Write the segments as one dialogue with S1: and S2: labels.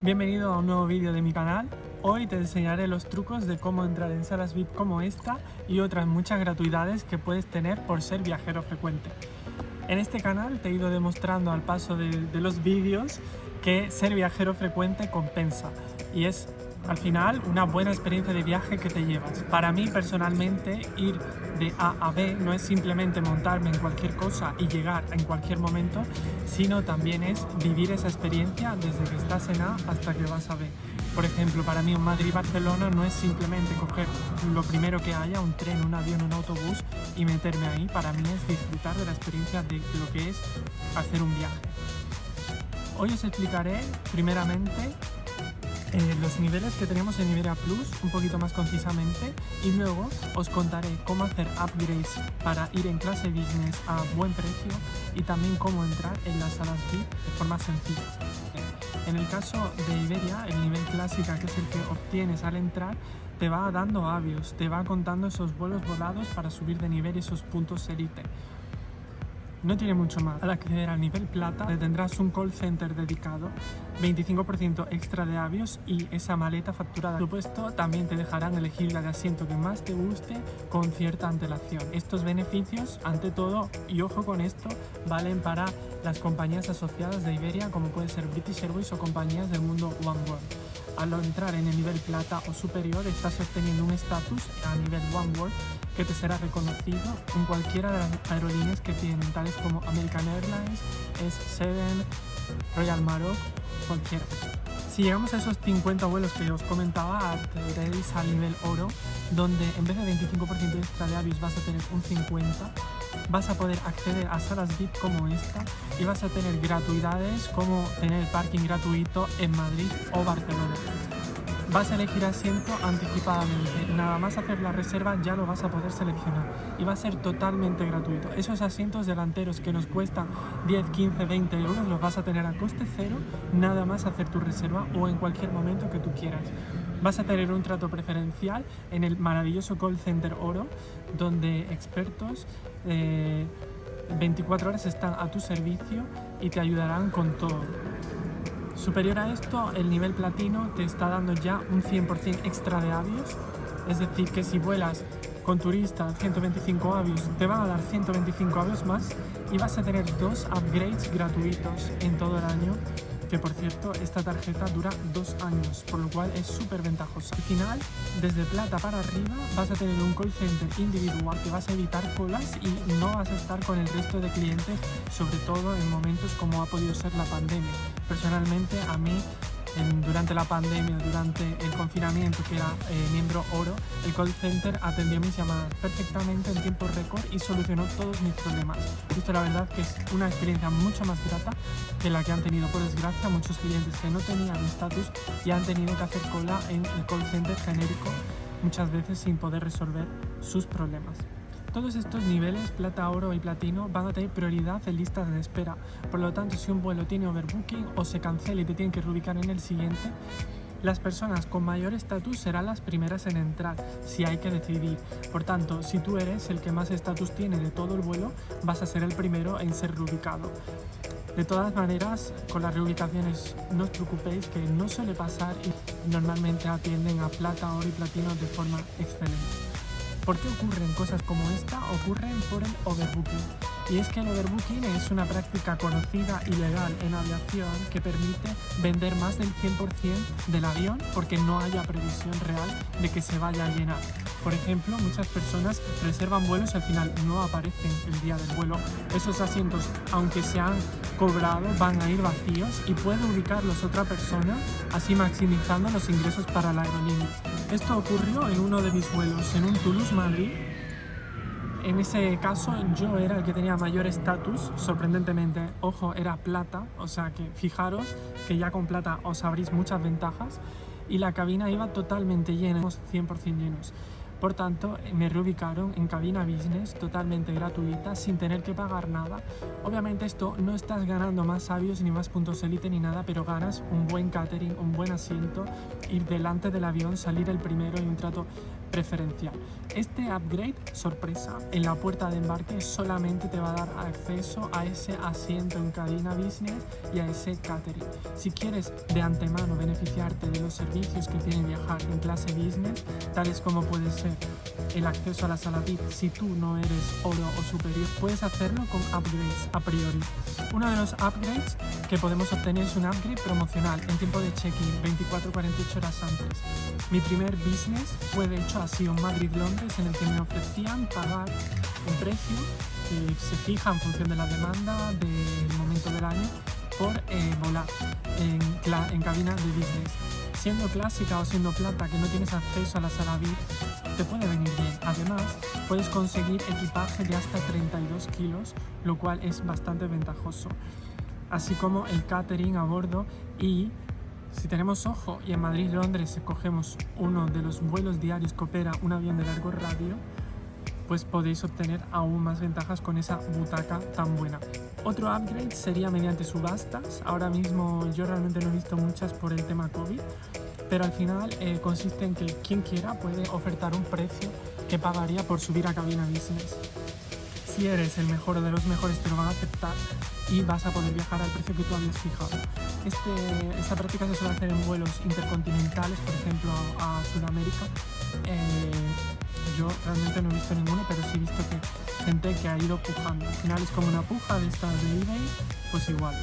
S1: Bienvenido a un nuevo vídeo de mi canal. Hoy te enseñaré los trucos de cómo entrar en salas VIP como esta y otras muchas gratuidades que puedes tener por ser viajero frecuente. En este canal te he ido demostrando al paso de, de los vídeos que ser viajero frecuente compensa y es al final una buena experiencia de viaje que te llevas. Para mí personalmente ir de A a B no es simplemente montarme en cualquier cosa y llegar en cualquier momento, sino también es vivir esa experiencia desde que estás en A hasta que vas a B. Por ejemplo, para mí un Madrid-Barcelona no es simplemente coger lo primero que haya, un tren, un avión, un autobús y meterme ahí. Para mí es disfrutar de la experiencia de lo que es hacer un viaje. Hoy os explicaré primeramente eh, los niveles que tenemos en Iberia Plus un poquito más concisamente y luego os contaré cómo hacer upgrades para ir en clase business a buen precio y también cómo entrar en las salas VIP de forma sencilla. En el caso de Iberia, el nivel clásica, que es el que obtienes al entrar, te va dando avios, te va contando esos vuelos volados para subir de nivel y esos puntos elite. No tiene mucho más. Al acceder al nivel plata tendrás un call center dedicado, 25% extra de avios y esa maleta facturada. Por supuesto, también te dejarán elegir la de asiento que más te guste con cierta antelación. Estos beneficios, ante todo, y ojo con esto, valen para las compañías asociadas de Iberia como puede ser British Airways o compañías del mundo One World al entrar en el nivel plata o superior estás obteniendo un estatus a nivel One World que te será reconocido en cualquiera de las aerolíneas que tienen, tales como American Airlines, S7, Royal Maroc, cualquiera. Si llegamos a esos 50 vuelos que os comentaba, accederéis al nivel oro, donde en vez de 25% extra de avios vas a tener un 50%, vas a poder acceder a salas VIP como esta y vas a tener gratuidades como tener parking gratuito en Madrid o Barcelona. Vas a elegir asiento anticipadamente, nada más hacer la reserva ya lo vas a poder seleccionar y va a ser totalmente gratuito. Esos asientos delanteros que nos cuestan 10, 15, 20 euros los vas a tener a coste cero, nada más hacer tu reserva o en cualquier momento que tú quieras. Vas a tener un trato preferencial en el maravilloso call center Oro, donde expertos 24 eh, horas están a tu servicio y te ayudarán con todo. Superior a esto, el nivel platino te está dando ya un 100% extra de avios, es decir, que si vuelas con turista 125 avios, te van a dar 125 avios más y vas a tener dos upgrades gratuitos en todo el año que por cierto esta tarjeta dura dos años, por lo cual es súper ventajosa. Al final, desde plata para arriba, vas a tener un call center individual que vas a evitar colas y no vas a estar con el resto de clientes, sobre todo en momentos como ha podido ser la pandemia. Personalmente, a mí durante la pandemia, durante el confinamiento, que era eh, miembro oro, el call center atendió mis llamadas perfectamente en tiempo récord y solucionó todos mis problemas. Esto la verdad que es una experiencia mucho más grata que la que han tenido por desgracia muchos clientes que no tenían estatus y han tenido que hacer cola en el call center genérico muchas veces sin poder resolver sus problemas. Todos estos niveles, plata, oro y platino, van a tener prioridad en listas de espera. Por lo tanto, si un vuelo tiene overbooking o se cancela y te tienen que reubicar en el siguiente, las personas con mayor estatus serán las primeras en entrar, si hay que decidir. Por tanto, si tú eres el que más estatus tiene de todo el vuelo, vas a ser el primero en ser reubicado. De todas maneras, con las reubicaciones no os preocupéis que no suele pasar y normalmente atienden a plata, oro y platino de forma excelente. ¿Por qué ocurren cosas como esta? Ocurren por el overbooking. Y es que el overbooking es una práctica conocida y legal en aviación que permite vender más del 100% del avión porque no haya previsión real de que se vaya a llenar. Por ejemplo, muchas personas reservan vuelos y al final no aparecen el día del vuelo. Esos asientos, aunque se han cobrado, van a ir vacíos y puede ubicarlos otra persona, así maximizando los ingresos para la aerolínea. Esto ocurrió en uno de mis vuelos, en un Toulouse-Madrid. En ese caso yo era el que tenía mayor estatus, sorprendentemente, ojo, era plata, o sea que fijaros que ya con plata os abrís muchas ventajas y la cabina iba totalmente llena, 100% llenos. Por tanto, me reubicaron en cabina business totalmente gratuita, sin tener que pagar nada. Obviamente esto no estás ganando más sabios ni más puntos élite ni nada, pero ganas un buen catering, un buen asiento, ir delante del avión, salir el primero y un trato preferencial. Este upgrade, sorpresa, en la puerta de embarque solamente te va a dar acceso a ese asiento en cabina business y a ese catering. Si quieres de antemano beneficiarte de los servicios que tiene viajar en clase business, tales como puede ser el acceso a la sala VIP si tú no eres oro o superior, puedes hacerlo con upgrades a priori. Uno de los upgrades que podemos obtener es un upgrade promocional en tiempo de check-in 24-48 horas antes. Mi primer business fue de hecho así un Madrid-Londres en el que me ofrecían pagar un precio que se fija en función de la demanda del momento del año por eh, volar en, en de business. Siendo clásica o siendo plata que no tienes acceso a la sala VIP, te puede venir bien. Además, puedes conseguir equipaje de hasta 32 kilos, lo cual es bastante ventajoso. Así como el catering a bordo y si tenemos ojo y en Madrid-Londres cogemos uno de los vuelos diarios que opera un avión de largo radio, pues podéis obtener aún más ventajas con esa butaca tan buena. Otro upgrade sería mediante subastas. Ahora mismo yo realmente no he visto muchas por el tema COVID, pero al final eh, consiste en que quien quiera puede ofertar un precio que pagaría por subir a cabina business. Si eres el mejor de los mejores te lo van a aceptar y vas a poder viajar al precio que tú habías fijado. Este, esta práctica se suele hacer en vuelos intercontinentales, por ejemplo a Sudamérica. Eh, yo realmente no he visto ninguno, pero sí he visto que gente que ha ido pujando. Al final es como una puja de estas de eBay, pues igual.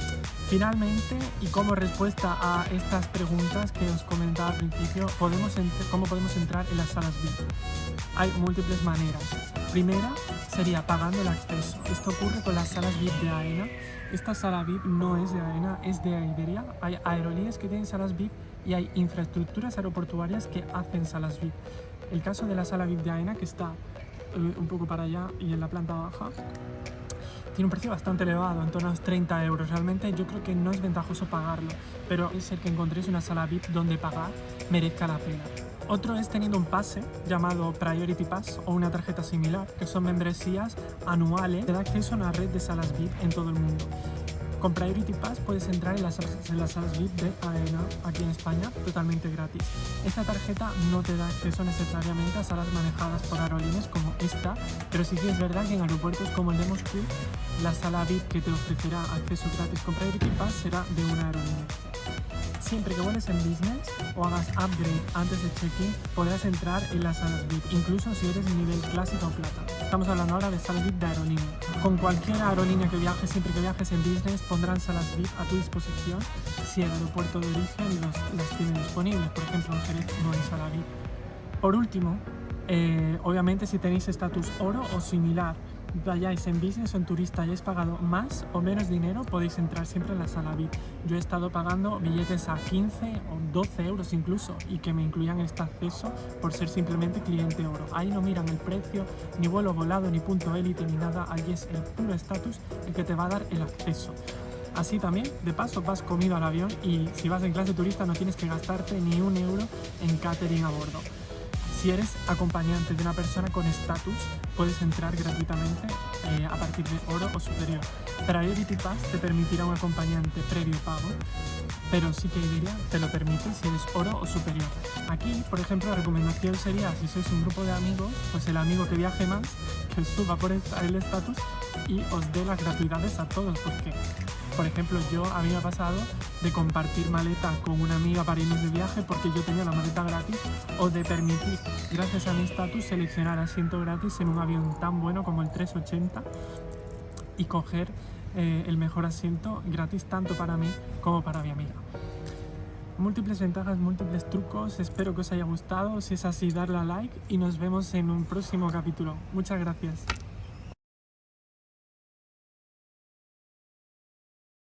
S1: Finalmente, y como respuesta a estas preguntas que os comentaba al principio, ¿cómo podemos entrar en las salas VIP? Hay múltiples maneras. Primera sería pagando el acceso. Esto ocurre con las salas VIP de AENA. Esta sala VIP no es de AENA, es de Iberia. Hay aerolíneas que tienen salas VIP y hay infraestructuras aeroportuarias que hacen salas VIP. El caso de la sala VIP de AENA, que está eh, un poco para allá y en la planta baja, tiene un precio bastante elevado, en torno a los 30 euros. Realmente yo creo que no es ventajoso pagarlo, pero es el que encontréis una sala VIP donde pagar merezca la pena. Otro es teniendo un pase llamado Priority Pass o una tarjeta similar, que son membresías anuales que da acceso a una red de salas VIP en todo el mundo. Con Priority Pass puedes entrar en las, en las salas VIP de AENA aquí en España totalmente gratis. Esta tarjeta no te da acceso necesariamente a salas manejadas por aerolíneas como esta, pero sí que es verdad que en aeropuertos como el de Moscú, la sala VIP que te ofrecerá acceso gratis con Priority Pass será de una aerolínea. Siempre que vueles en business o hagas upgrade antes de check-in, podrás entrar en las salas VIP, incluso si eres nivel clásico o plata. Estamos hablando ahora de salas VIP de aerolínea. Con cualquier aerolínea que viajes, siempre que viajes en business, pondrán salas VIP a tu disposición si el aeropuerto de origen las tiene disponibles. Por ejemplo, en Jerez no hay sala VIP. Por último, eh, obviamente si tenéis estatus oro o similar vayáis en business o en turista hayáis pagado más o menos dinero, podéis entrar siempre en la sala VIP. Yo he estado pagando billetes a 15 o 12 euros incluso y que me incluían este acceso por ser simplemente cliente oro. Ahí no miran el precio, ni vuelo volado, ni punto élite, ni nada. Allí es el puro estatus el que te va a dar el acceso. Así también, de paso, vas comido al avión y si vas en clase turista no tienes que gastarte ni un euro en catering a bordo. Si eres acompañante de una persona con estatus, puedes entrar gratuitamente eh, a partir de oro o superior. Priority Pass te permitirá un acompañante previo pago, pero sí que diría te lo permite si eres oro o superior. Aquí, por ejemplo, la recomendación sería, si sois un grupo de amigos, pues el amigo que viaje más, que suba por el estatus y os dé las gratuidades a todos, porque por ejemplo, yo a mí me ha pasado de compartir maleta con una amiga para irnos de viaje porque yo tenía la maleta gratis o de permitir, gracias a mi estatus, seleccionar asiento gratis en un avión tan bueno como el 380 y coger eh, el mejor asiento gratis tanto para mí como para mi amiga. Múltiples ventajas, múltiples trucos, espero que os haya gustado, si es así darle a like y nos vemos en un próximo capítulo. Muchas gracias.